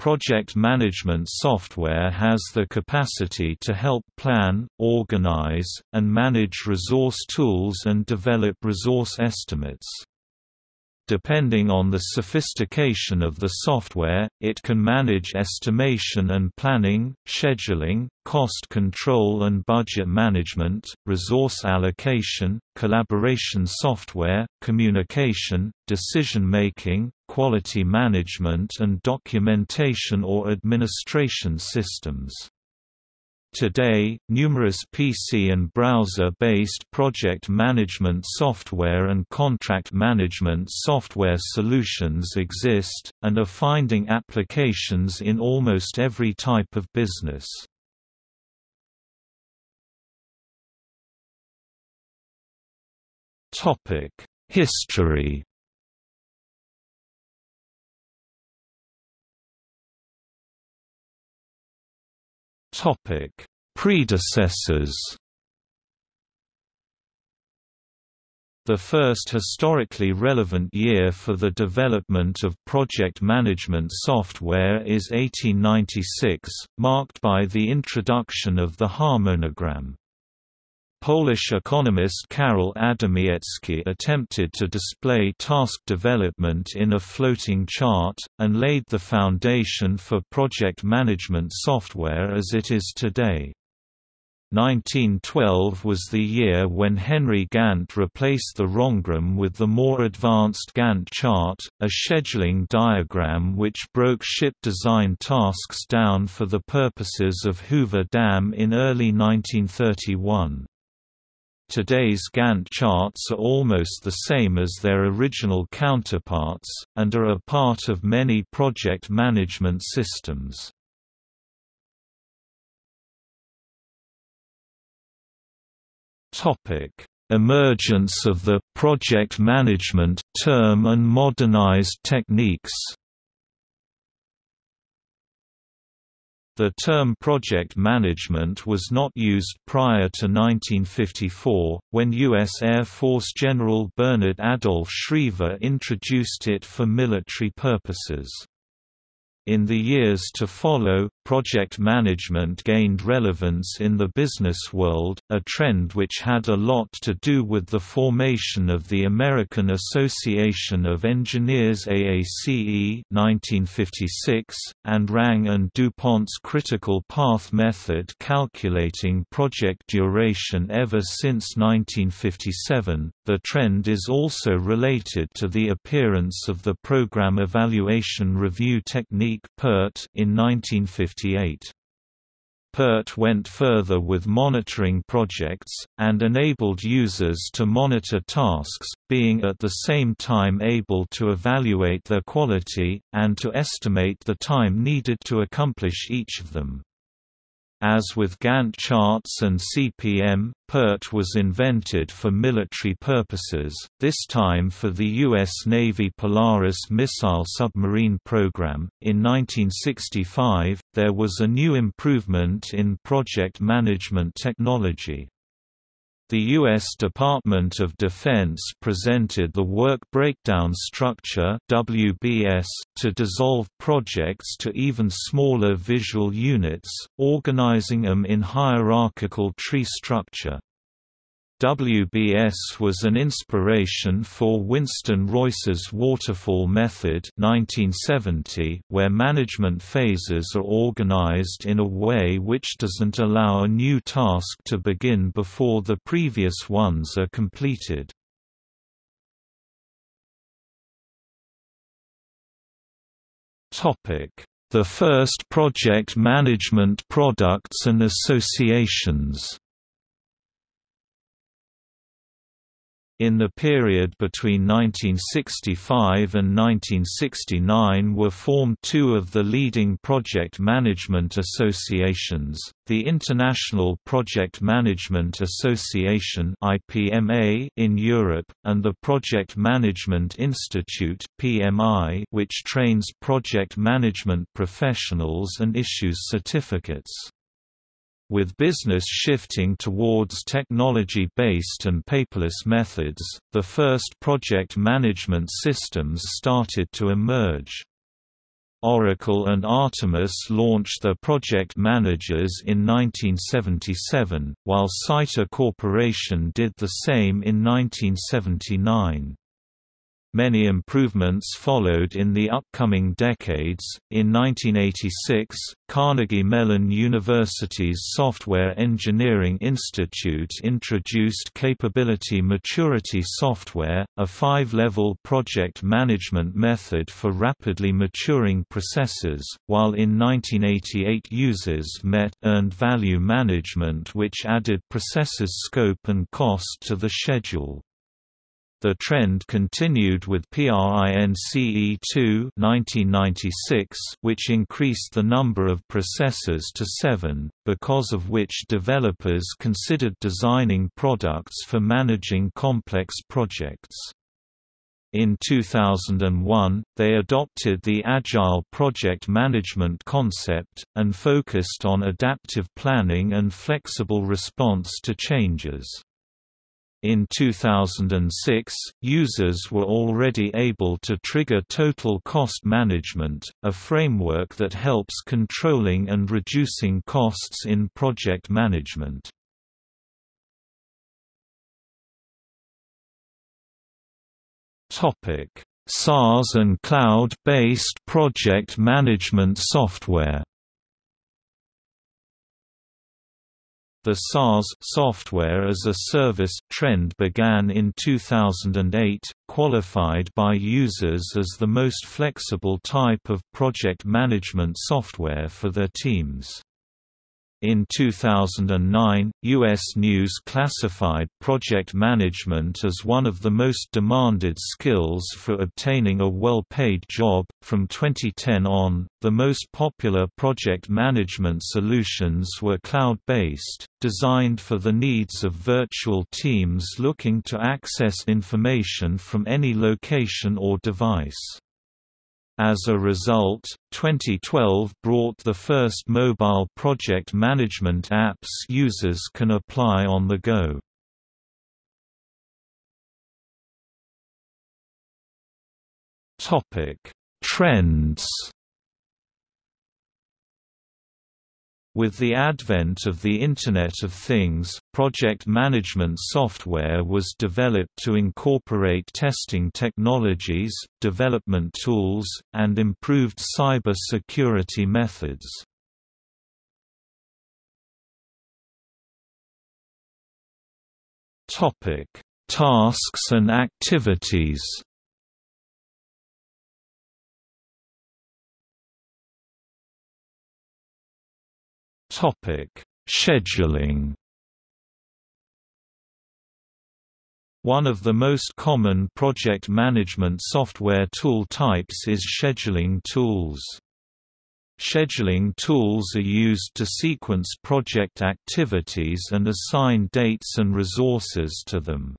Project management software has the capacity to help plan, organize, and manage resource tools and develop resource estimates. Depending on the sophistication of the software, it can manage estimation and planning, scheduling, cost control and budget management, resource allocation, collaboration software, communication, decision-making, quality management and documentation or administration systems. Today, numerous PC and browser-based project management software and contract management software solutions exist, and are finding applications in almost every type of business. History Topic: Predecessors. The first historically relevant year for the development of project management software is 1896, marked by the introduction of the harmonogram. Polish economist Karol Adamiecki attempted to display task development in a floating chart, and laid the foundation for project management software as it is today. 1912 was the year when Henry Gantt replaced the harmonogram with the more advanced Gantt chart, a scheduling diagram which broke ship design tasks down for the purposes of Hoover Dam in early 1931. Today's Gantt charts are almost the same as their original counterparts, and are a part of many project management systems. Emergence of the «project management» term and modernized techniques The term project management was not used prior to 1954, when U.S. Air Force General Bernard Adolph Schriever introduced it for military purposes. In the years to follow, project management gained relevance in the business world, a trend which had a lot to do with the formation of the American Association of Engineers AACE 1956, and Rand and DuPont's critical path method calculating project duration ever since 1957. The trend is also related to the appearance of the Program Evaluation Review Technique PERT in 1958. PERT went further with monitoring projects, and enabled users to monitor tasks, being at the same time able to evaluate their quality, and to estimate the time needed to accomplish each of them. As with Gantt charts and CPM, PERT was invented for military purposes, this time for the U.S. Navy Polaris missile submarine program. In 1965, there was a new improvement in project management technology. The U.S. Department of Defense presented the Work Breakdown Structure WBS, to dissolve projects to even smaller visual units, organizing them in hierarchical tree structure. WBS was an inspiration for Winston Royce's waterfall method 1970, where management phases are organized in a way which doesn't allow a new task to begin before the previous ones are completed. The first project management products and associations In the period between 1965 and 1969 were formed two of the leading project management associations, the International Project Management Association in Europe, and the Project Management Institute which trains project management professionals and issues certificates. With business shifting towards technology-based and paperless methods, the first project management systems started to emerge. Oracle and Artemis launched their project managers in 1977, while Scitor Corporation did the same in 1979. Many improvements followed in the upcoming decades. In 1986, Carnegie Mellon University's Software Engineering Institute introduced Capability Maturity Software, a five level project management method for rapidly maturing processes, while in 1988 users MET Earned Value Management, which added processes scope and cost to the schedule. The trend continued with PRINCE2 1996, which increased the number of processors to seven, because of which developers considered designing products for managing complex projects. In 2001, they adopted the Agile project management concept, and focused on adaptive planning and flexible response to changes. In 2006, users were already able to trigger total cost management, a framework that helps controlling and reducing costs in project management. SaaS and cloud-based project management software The SaaS software as a service trend began in 2008, qualified by users as the most flexible type of project management software for their teams. In 2009, U.S. News classified project management as one of the most demanded skills for obtaining a well paid job. From 2010 on, the most popular project management solutions were cloud based, designed for the needs of virtual teams looking to access information from any location or device. As a result, 2012 brought the first mobile project management apps users can apply on the go. Topic: Trends With the advent of the Internet of Things, project management software was developed to incorporate testing technologies, development tools, and improved cyber security methods. Tasks and activities Topic: Scheduling. One of the most common project management software tool types is scheduling tools. Scheduling tools are used to sequence project activities and assign dates and resources to them.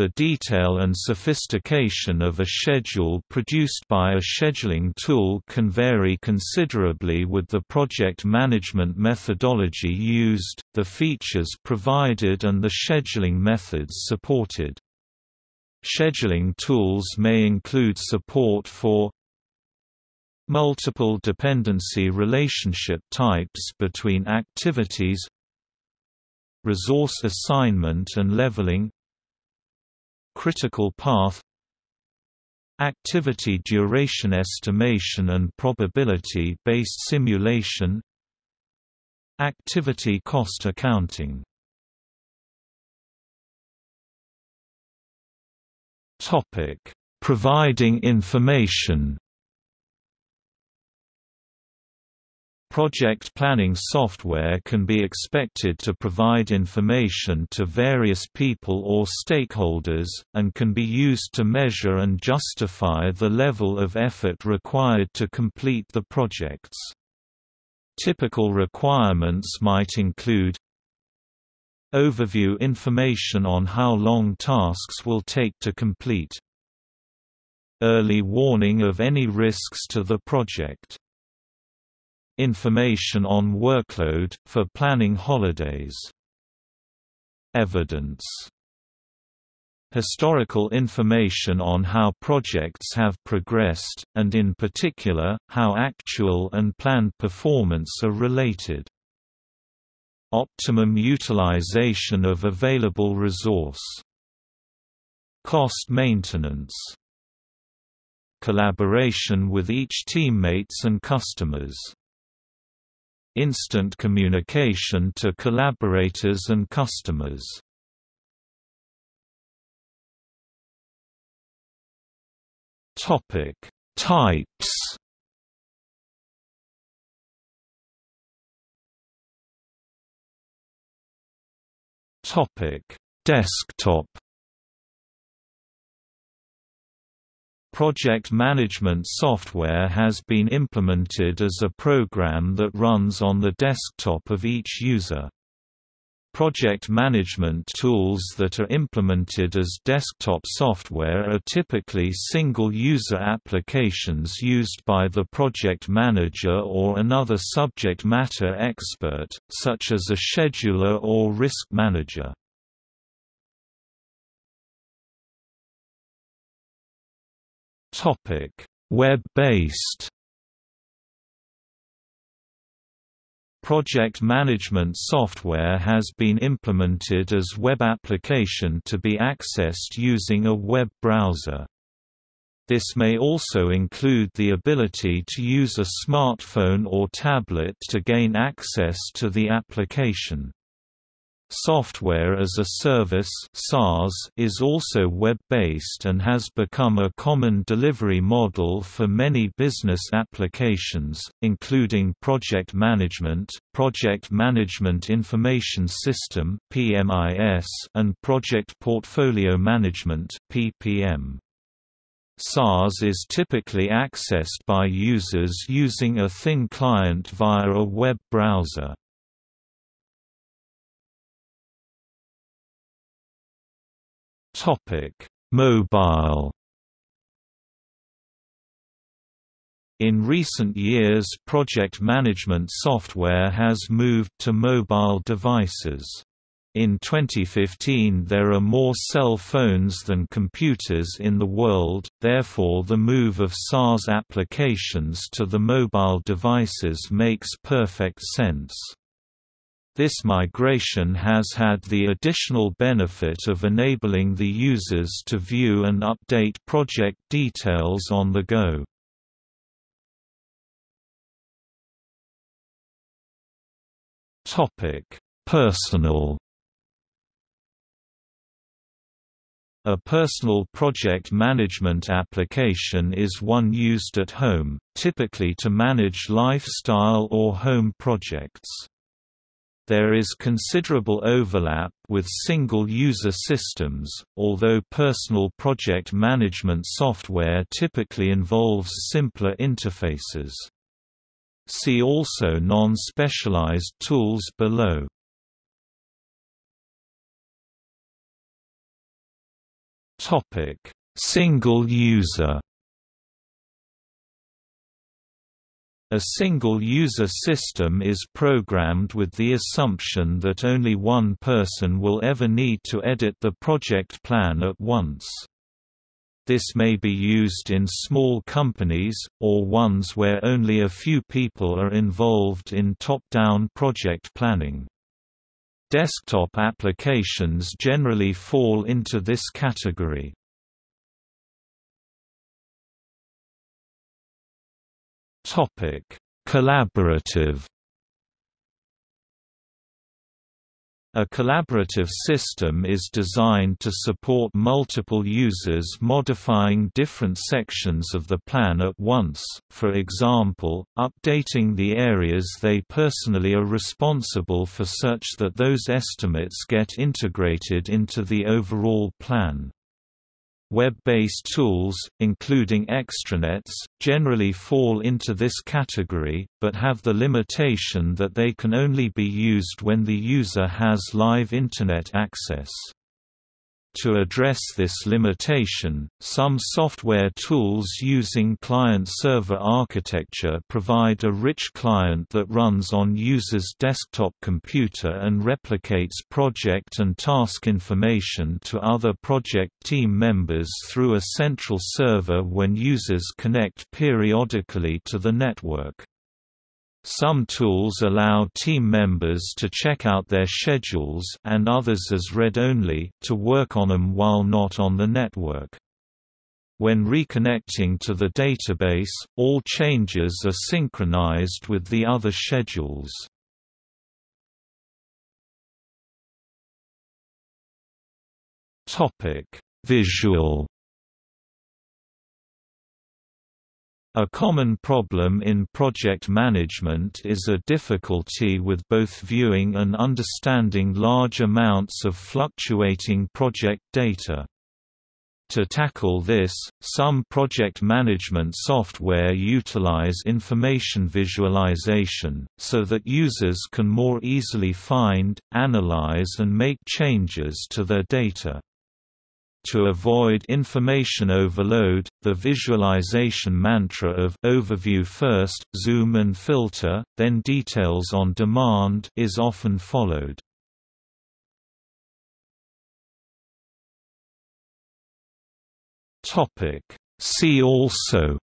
The detail and sophistication of a schedule produced by a scheduling tool can vary considerably with the project management methodology used, the features provided and the scheduling methods supported. Scheduling tools may include support for multiple dependency relationship types between activities resource assignment and leveling critical path. Activity duration estimation and probability-based simulation. Activity cost accounting. Topic providing information Project planning software can be expected to provide information to various people or stakeholders, and can be used to measure and justify the level of effort required to complete the projects. Typical requirements might include Overview information on how long tasks will take to complete Early warning of any risks to the project Information on workload, for planning holidays. Evidence historical information on how projects have progressed, and in particular, how actual and planned performance are related. Optimum utilization of available resource. Cost maintenance. Collaboration with each teammates and customers. Instant communication to collaborators and customers. Topic: Types. Topic: Desktop. Project management software has been implemented as a program that runs on the desktop of each user. Project management tools that are implemented as desktop software are typically single-user applications used by the project manager or another subject matter expert, such as a scheduler or risk manager. Web-based Project management software has been implemented as web application to be accessed using a web browser. This may also include the ability to use a smartphone or tablet to gain access to the application. Software as a Service is also web-based and has become a common delivery model for many business applications, including project management, project management information system and project portfolio management. SaaS is typically accessed by users using a thin client via a web browser. Topic: Mobile. In recent years project management software has moved to mobile devices. In 2015 there are more cell phones than computers in the world, therefore the move of SaaS applications to the mobile devices makes perfect sense. This migration has had the additional benefit of enabling the users to view and update project details on the go. Personal A personal project management application is one used at home, typically to manage lifestyle or home projects. There is considerable overlap with single-user systems, although personal project management software typically involves simpler interfaces. See also non-specialized tools below. Single user A single-user system is programmed with the assumption that only one person will ever need to edit the project plan at once. This may be used in small companies, or ones where only a few people are involved in top-down project planning. Desktop applications generally fall into this category. Topic: Collaborative A collaborative system is designed to support multiple users modifying different sections of the plan at once, for example, updating the areas they personally are responsible for such that those estimates get integrated into the overall plan. Web-based tools, including extranets, generally fall into this category, but have the limitation that they can only be used when the user has live Internet access. To address this limitation, some software tools using client-server architecture provide a rich client that runs on user's desktop computer and replicates project and task information to other project team members through a central server when users connect periodically to the network. Some tools allow team members to check out their schedules and others as read-only to work on them while not on the network. When reconnecting to the database, all changes are synchronized with the other schedules. Visual A common problem in project management is a difficulty with both viewing and understanding large amounts of fluctuating project data. To tackle this, some project management software utilize information visualization, so that users can more easily find, analyze and make changes to their data. To avoid information overload, the visualization mantra of overview first, zoom and filter, then details on demand is often followed. Topic See also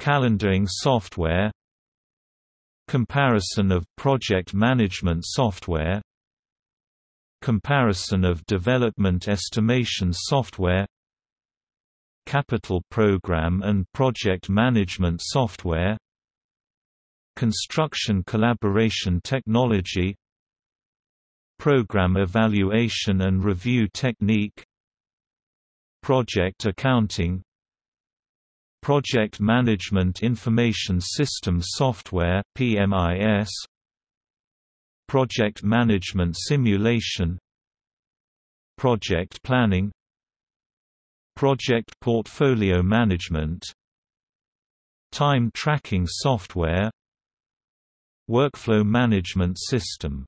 Calendaring software Comparison of project management software Comparison of development estimation software Capital program and project management software Construction collaboration technology Program evaluation and review technique Project accounting Project Management Information System Software PMIS Project Management Simulation Project Planning Project Portfolio Management Time Tracking Software Workflow Management System